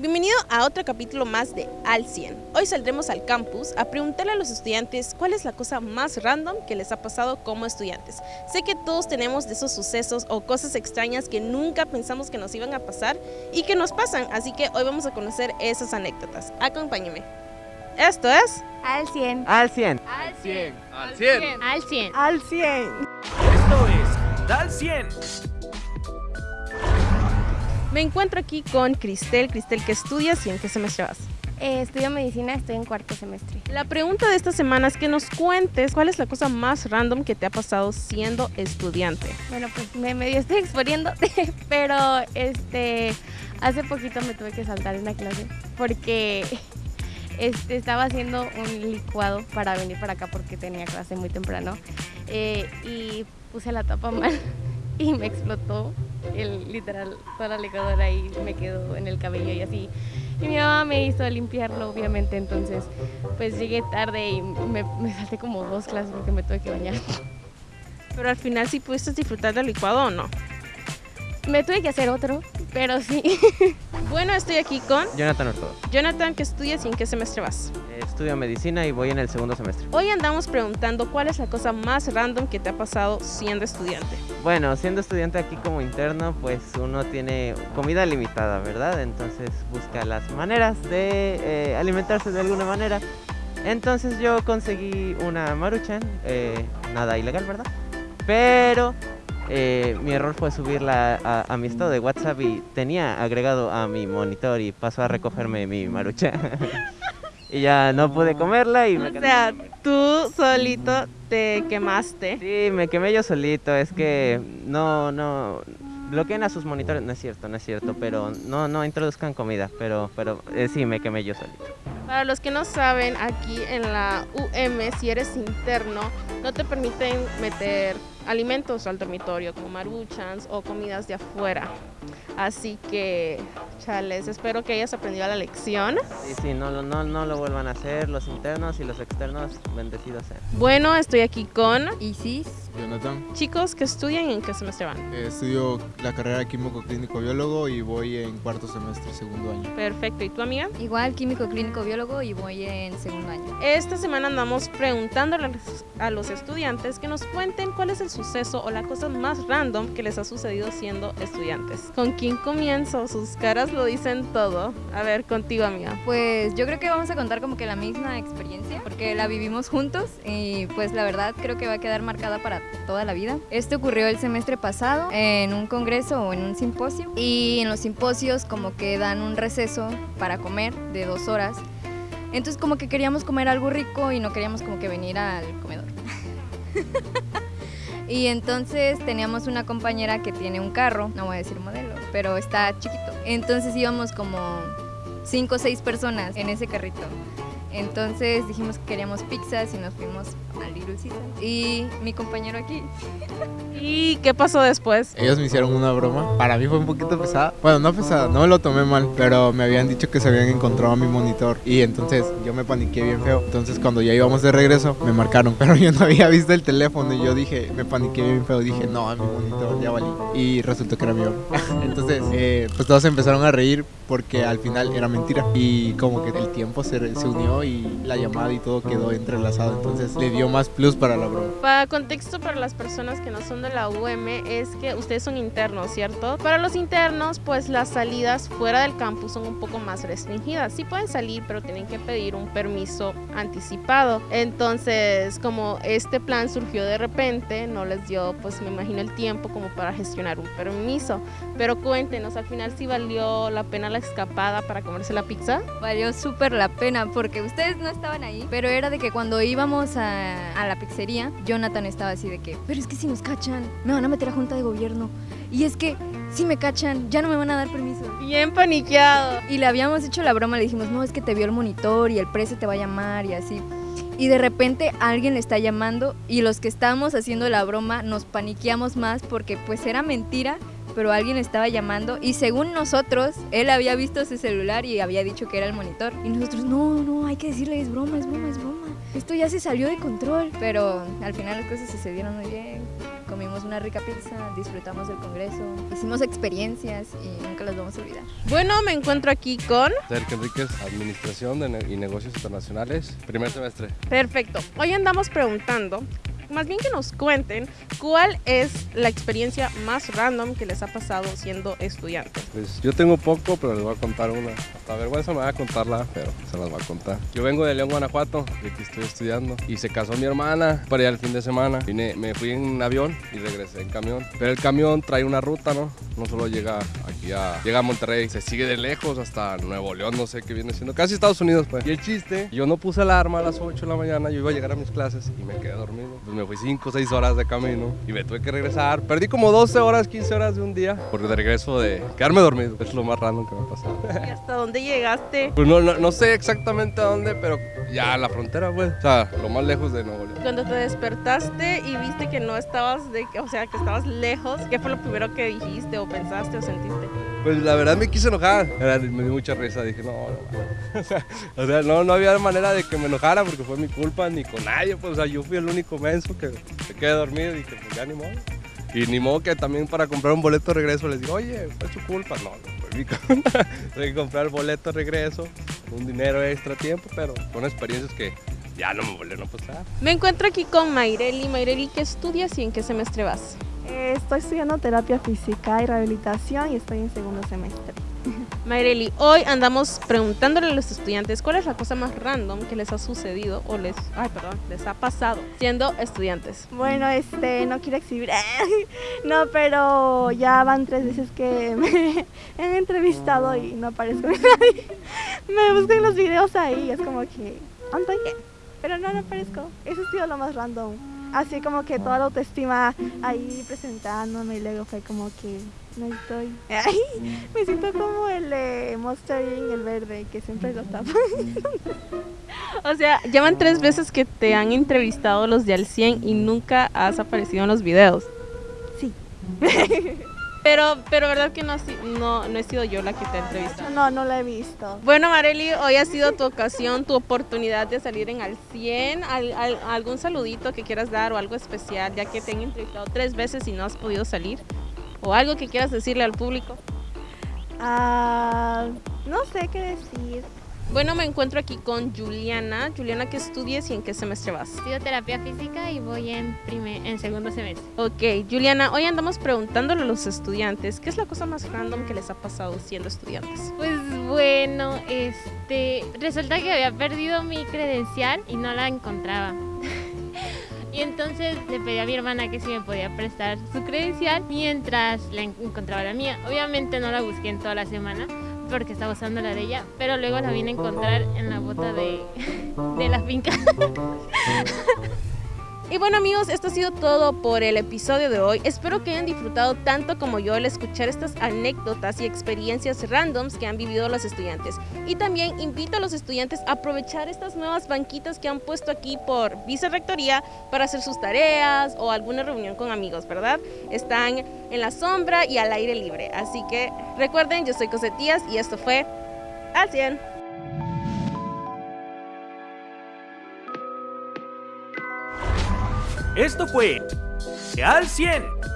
Bienvenido a otro capítulo más de Al 100. Hoy saldremos al campus a preguntarle a los estudiantes cuál es la cosa más random que les ha pasado como estudiantes. Sé que todos tenemos de esos sucesos o cosas extrañas que nunca pensamos que nos iban a pasar y que nos pasan, así que hoy vamos a conocer esas anécdotas. Acompáñeme. Esto es Al 100. Al 100. Al 100. Al 100. Al 100. Al 100. Esto es Dal 100. Me encuentro aquí con Cristel. Cristel, ¿qué estudias y en qué semestre vas? Eh, estudio medicina, estoy en cuarto semestre. La pregunta de esta semana es que nos cuentes cuál es la cosa más random que te ha pasado siendo estudiante. Bueno, pues me medio estoy exponiendo, pero este hace poquito me tuve que saltar una clase porque este, estaba haciendo un licuado para venir para acá porque tenía clase muy temprano eh, y puse la tapa mal y me explotó el literal toda la licuadora y me quedó en el cabello y así. Y mi mamá me hizo limpiarlo, obviamente, entonces pues llegué tarde y me, me salté como dos clases porque me tuve que bañar. Pero al final sí pudiste disfrutar del licuado o no. Me tuve que hacer otro, pero sí. Bueno, estoy aquí con Jonathan Ortodo. Jonathan, ¿qué estudias y en qué semestre vas? Estudio medicina y voy en el segundo semestre. Hoy andamos preguntando cuál es la cosa más random que te ha pasado siendo estudiante. Bueno, siendo estudiante aquí como interno, pues uno tiene comida limitada, ¿verdad? Entonces busca las maneras de eh, alimentarse de alguna manera. Entonces yo conseguí una maruchan, eh, nada ilegal, ¿verdad? Pero eh, mi error fue subirla a, a mi estado de WhatsApp y tenía agregado a mi monitor y pasó a recogerme mi maruchan. y ya no pude comerla y me O sea, tú solito te quemaste. Sí, me quemé yo solito, es que no, no, bloqueen a sus monitores, no es cierto, no es cierto, pero no, no introduzcan comida, pero, pero eh, sí, me quemé yo solito. Para los que no saben, aquí en la UM, si eres interno, no te permiten meter alimentos al dormitorio, como maruchans o comidas de afuera. Así que, chales, espero que hayas aprendido la lección. Sí, sí, no, lo- no, no lo vuelvan a hacer, los internos y los externos, bendecidos sean. Bueno, estoy aquí con Isis. Jonathan, chicos que estudian y en qué semestre van. eh, estudio la carrera de químico clínico biólogo y voy en cuarto semestre, segundo año. Perfecto, ¿y tu amiga? Igual químico clínico biólogo y voy en segundo año. Esta semana andamos preguntándole a los- a los estudiantes que nos cuenten cuál es el suceso o la cosa más random que les ha sucedido siendo estudiantes. ¿Con quién comienzo? Sus caras lo dicen todo. A ver, contigo, amiga. Pues yo creo que vamos a contar como que la misma experiencia porque la vivimos juntos y pues la verdad creo que va a quedar marcada para toda la vida. Esto ocurrió el semestre pasado en un congreso o en un simposio y en los simposios como que dan un receso para comer de dos horas. Entonces como que queríamos comer algo rico y no queríamos como que venir al comedor. Y entonces teníamos una compañera que tiene un carro, no voy a decir modelo, pero está chiquito. Entonces íbamos como cinco o seis personas en ese carrito. Entonces dijimos que queríamos pizzas y nos fuimos a Little Caesar. Y mi compañero aquí. ¿Y qué pasó después? Ellos me hicieron una broma, para mí fue un poquito pesada. Bueno, no pesada, no me lo tomé mal, pero me habían dicho que se habían encontrado mi monitor y entonces yo me paniqué bien feo. Entonces cuando ya íbamos de regreso me marcaron, pero yo no había visto el teléfono y yo dije, me paniqué bien feo, dije, no, mi monitor ya valí. Y resultó que era mi broma. Entonces, eh, pues todos empezaron a reír porque al final era mentira y como que el tiempo se, se unió y la llamada y todo quedó entrelazado, entonces le dio más plus para la broma. Para contexto para las personas que no son de la UM es que ustedes son internos, ¿cierto? Para los internos, pues las salidas fuera del campus son un poco más restringidas. Sí pueden salir, pero tienen que pedir un permiso anticipado. Entonces, como este plan surgió de repente, no les dio, pues me imagino el tiempo como para gestionar un permiso. Pero cuéntenos, al final sí valió la pena la escapada para comerse la pizza. Valió súper la pena porque ustedes no estaban ahí, pero era de que cuando íbamos a, a la pizzería, Jonathan estaba así de que, pero es que si nos cachan, me van a meter a junta de gobierno. Y es que si me cachan, ya no me van a dar permiso. Bien paniqueado. Y le habíamos hecho la broma, le dijimos, no, es que te vio el monitor y el precio te va a llamar y así. Y de repente alguien le está llamando y los que estábamos haciendo la broma nos paniqueamos más porque pues era mentira, pero alguien le estaba llamando y según nosotros, él había visto su celular y había dicho que era el monitor. Y nosotros, no, no, hay que decirle, es broma, es broma, es broma. Esto ya se salió de control. Pero al final las cosas sucedieron muy bien. comimos una rica pizza, disfrutamos del congreso, hicimos experiencias y nunca las vamos a olvidar. Bueno, me encuentro aquí con... Sergio Enríquez, Administración de Ne- y Negocios Internacionales, primer semestre. Perfecto. Hoy andamos preguntando, más bien que nos cuenten, cuál es la experiencia más random que les ha pasado siendo estudiantes. Pues yo tengo poco, pero les voy a contar una. Hasta vergüenza me va a contarla, pero se las voy a contar. Yo vengo de León, Guanajuato, y aquí estoy estudiando. Y se casó mi hermana para allá el fin de semana. Vine, me fui en avión y regresé en camión. Pero el camión trae una ruta, ¿no? No solo llega aquí a... Llega a Monterrey, se sigue de lejos hasta Nuevo León, no sé qué viene siendo. Casi Estados Unidos, pues. Y el chiste, yo no puse alarma a las 8 de la mañana, yo iba a llegar a mis clases y me quedé dormido. Pues me fui 5 o 6 horas de camino y me tuve que regresar. Perdí como 12 horas, 15 horas de un día por de regreso de quedarme dormido. Es lo más random que me ha pasado. ¿Y hasta dónde llegaste? Pues no, no, no sé exactamente a dónde, pero ya a la frontera, pues. O sea, lo más lejos de Nuevo León. Cuando te despertaste y viste que no estabas, de, o sea, que estabas lejos, ¿qué fue lo primero que dijiste o pensaste o sentiste? Pues la verdad me quise enojar. Me dio mucha risa. Dije, no, no. O sea, o sea, no, no había manera de que me enojara porque fue mi culpa ni con nadie. Pues, o sea, yo fui el único menso que se quedé dormido y dije, pues ya ni modo. Y ni modo que también para comprar un boleto de regreso les digo, oye, fue su culpa. No, no fue mi culpa. Tuve que comprar el boleto de regreso, un dinero extra tiempo, pero son experiencias que ya no me volvieron a pasar. Me encuentro aquí con Mayreli. Mayreli, ¿qué estudias y en qué semestre vas? Eh, Estoy estudiando terapia física y rehabilitación y estoy en segundo semestre. Mayreli, hoy andamos preguntándole a los estudiantes cuál es la cosa más random que les ha sucedido o les, ay, perdón, les ha pasado siendo estudiantes. Bueno, este, no quiero exhibir, no, pero ya van tres veces que me han entrevistado y no aparezco nadie. Me buscan los videos ahí, es como que, ¿dónde? Pero no, no aparezco. Eso ha sido lo más random. Así como que toda la autoestima ahí presentándome y luego fue como que no estoy. Ay, me siento como el de Monster Inc., el verde, que siempre lo tapan. O sea, llevan tres veces que te han entrevistado los de Al 100 y nunca has aparecido en los videos. Sí. Pero, pero verdad que no, no, no he sido yo la que te ha entrevistado. No, no la he visto. Bueno, Marely, hoy ha sido tu ocasión, tu oportunidad de salir en Al 100. Al- al- ¿Algún saludito que quieras dar o algo especial, ya que te han entrevistado tres veces y no has podido salir? ¿O algo que quieras decirle al público? Ah, no sé qué decir. Bueno, me encuentro aquí con Juliana. Juliana, ¿qué estudias y en qué semestre vas? Estudio terapia física y voy en, primer, en segundo semestre. Ok, Juliana, hoy andamos preguntándole a los estudiantes qué es la cosa más random que les ha pasado siendo estudiantes. Pues bueno, este, resulta que había perdido mi credencial y no la encontraba. Y entonces le pedí a mi hermana que si me podía prestar su credencial mientras la en- encontraba la mía. Obviamente no la busqué en toda la semana porque estaba usando la de ella, pero luego la vine a encontrar en la bota de, de la finca. Y bueno amigos, esto ha sido todo por el episodio de hoy. Espero que hayan disfrutado tanto como yo al escuchar estas anécdotas y experiencias randoms que han vivido los estudiantes. Y también invito a los estudiantes a aprovechar estas nuevas banquitas que han puesto aquí por vicerrectoría para hacer sus tareas o alguna reunión con amigos, ¿verdad? Están en la sombra y al aire libre. Así que recuerden, yo soy Cosetías y esto fue Al 100. Esto fue Al 100.